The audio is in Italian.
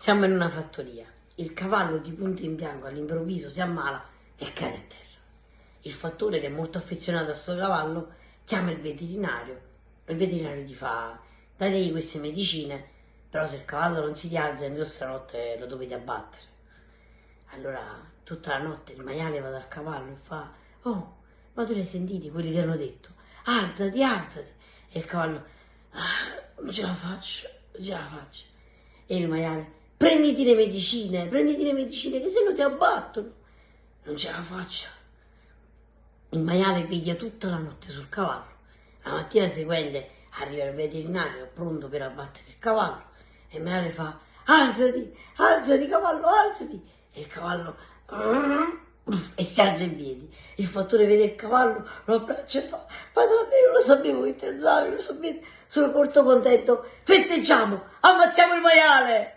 Siamo in una fattoria. Il cavallo di punto in bianco all'improvviso si ammala e cade a terra. Il fattore, che è molto affezionato a sto cavallo, chiama il veterinario. Il veterinario gli fa: Dategli queste medicine, però se il cavallo non si rialza entro stanotte lo dovete abbattere. Allora, tutta la notte il maiale va dal cavallo e fa: Oh, ma tu li hai sentiti quelli che hanno detto? Alzati, alzati. E il cavallo: ah, Non ce la faccio, non ce la faccio. E il maiale: Prenditi le medicine, prenditi le medicine, che se no ti abbattono. Non ce la faccio. Il maiale veglia tutta la notte sul cavallo. La mattina seguente arriva il veterinario pronto per abbattere il cavallo e il maiale fa alzati, alzati cavallo, alzati. E il cavallo e si alza in piedi. Il fattore vede il cavallo, lo abbraccia e fa Madonna, io lo sapevo che te alzavi, lo sapevo. Sono molto contento. Festeggiamo, ammazziamo il maiale.